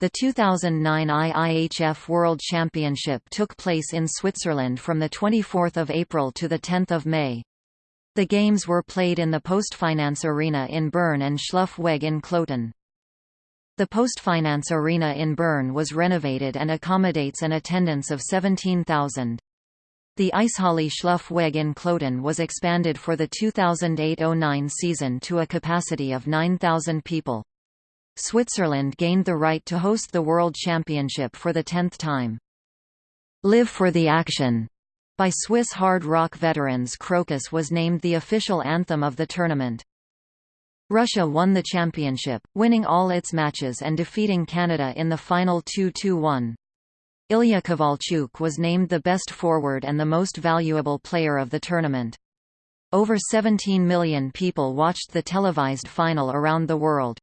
The 2009 IIHF World Championship took place in Switzerland from 24 April to 10 May. The games were played in the Postfinance Arena in Bern and Schluefweg in Kloten. The Postfinance Arena in Bern was renovated and accommodates an attendance of 17,000. The Eishalle Schluefweg in Kloten was expanded for the 2008–09 season to a capacity of 9,000 people. Switzerland gained the right to host the World Championship for the tenth time. Live for the Action by Swiss hard rock veterans Krokus was named the official anthem of the tournament. Russia won the championship, winning all its matches and defeating Canada in the final 2-2-1. Ilya Kovalchuk was named the best forward and the most valuable player of the tournament. Over 17 million people watched the televised final around the world.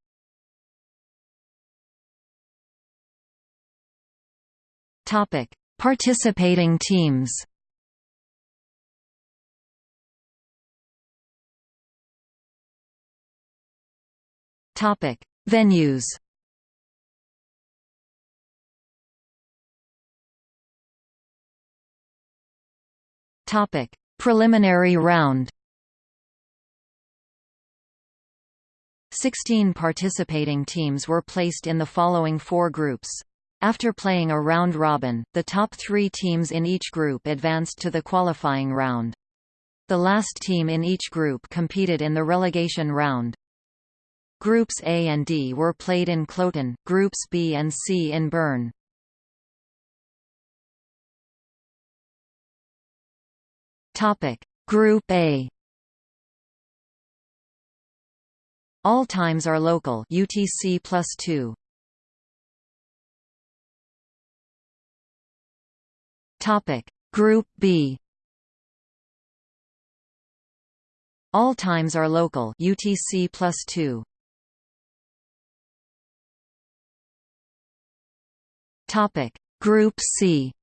Topic: Participating teams. Topic: Venues. Topic: Preliminary round. 16 participating teams were placed in the following four groups. After playing a round-robin, the top three teams in each group advanced to the qualifying round. The last team in each group competed in the relegation round. Groups A and D were played in Kloten, Groups B and C in Bern. Group A. All times are local. UTC plus two. Topic: Group B. All times are local. UTC plus two. Topic: Group C.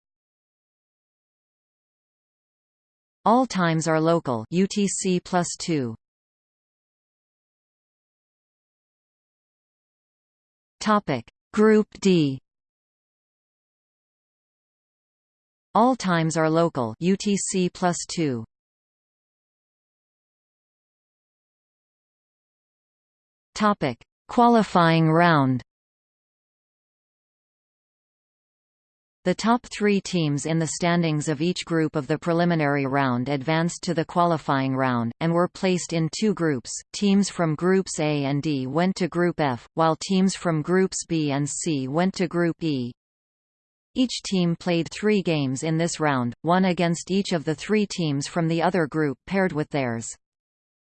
All times are local. UTC plus two. Topic: Group D. All times are local. UTC plus two. Topic: Qualifying round. The top three teams in the standings of each group of the preliminary round advanced to the qualifying round, and were placed in two groups. Teams from Groups A and D went to Group F, while teams from Groups B and C went to Group E. Each team played three games in this round, one against each of the three teams from the other group paired with theirs.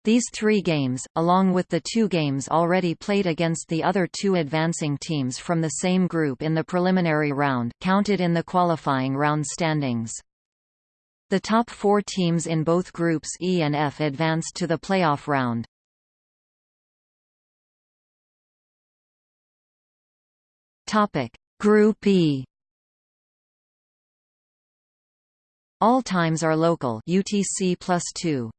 These three games, along with the two games already played against the other two advancing teams from the same group in the preliminary round, counted in the qualifying round standings. The top four teams in both groups E and F advanced to the playoff round. Topic: Group E. All times are local. UTC plus two.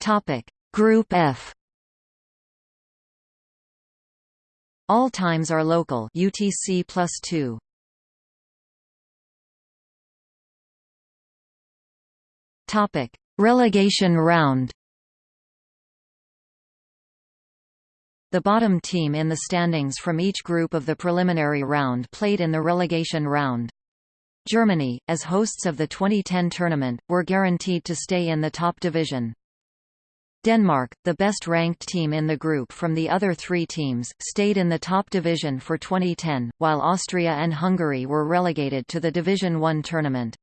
Topic: Group F. All times are local. UTC plus two. Topic: Relegation round. The bottom team in the standings from each group of the preliminary round played in the relegation round. Germany, as hosts of the 2010 tournament, were guaranteed to stay in the top division. Denmark, the best-ranked team in the group from the other three teams, stayed in the top division for 2010, while Austria and Hungary were relegated to the Division One tournament.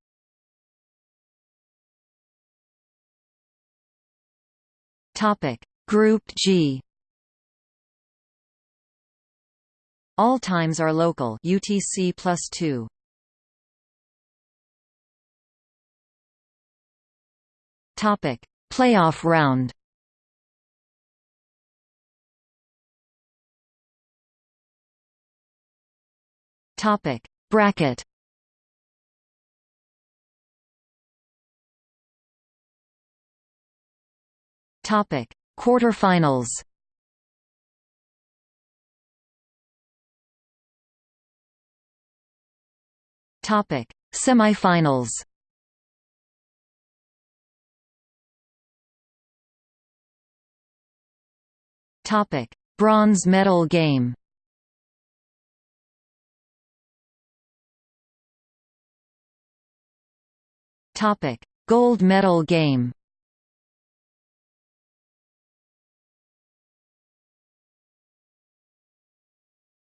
Group G All times are local UTC plus 2. Topic: Playoff round. Topic: Bracket. Topic: Quarterfinals. Topic: Semifinals. Topic: Bronze medal game. Topic: Gold medal game.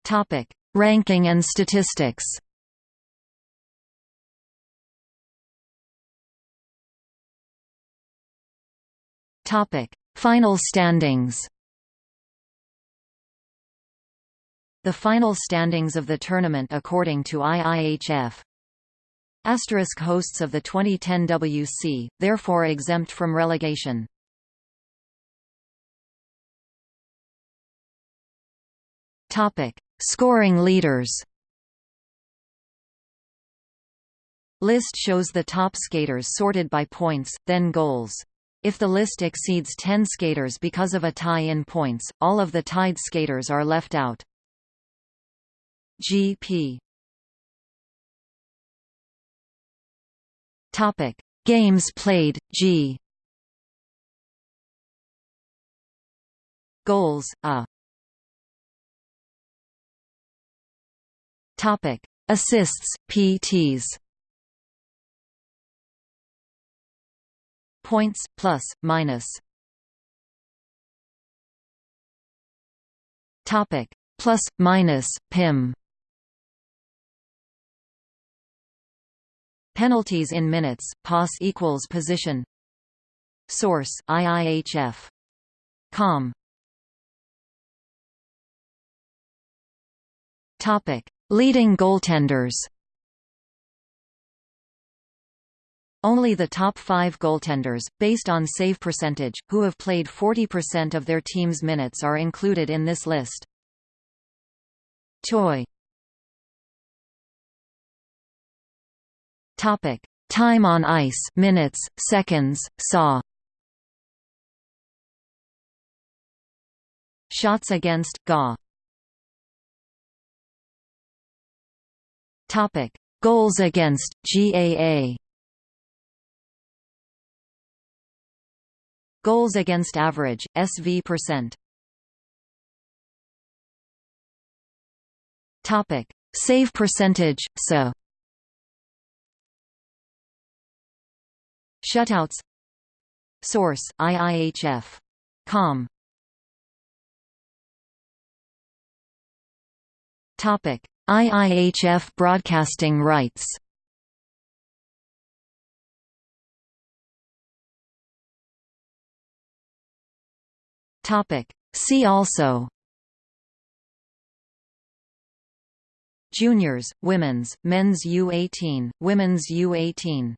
Topic: Ranking and statistics. Topic: Final standings. The final standings of the tournament according to IIHF Asterisk hosts of the 2010 WC, therefore exempt from relegation. Topic: Scoring leaders. List shows the top skaters sorted by points, then goals. If the list exceeds 10 skaters because of a tie in points, all of the tied skaters are left out. GP Topic: Games played G. Goals A. Topic: Assists PTs. Points plus minus. Topic: Plus minus PIM. Penalties in minutes, POS equals position Source, IIHF. Com. Topic. Leading goaltenders Only the top five goaltenders, based on save percentage, who have played 40% of their team's minutes are included in this list. Choi Topic: Time on ice, minutes, seconds, saw. Shots against GA. Topic: Goals against GAA. Goals against average SV percent. Topic: Save percentage SO. Shutouts Source, IIHF. Com. Topic: IIHF broadcasting rights. Topic: See also. Juniors, Women's, Men's U18, Women's U18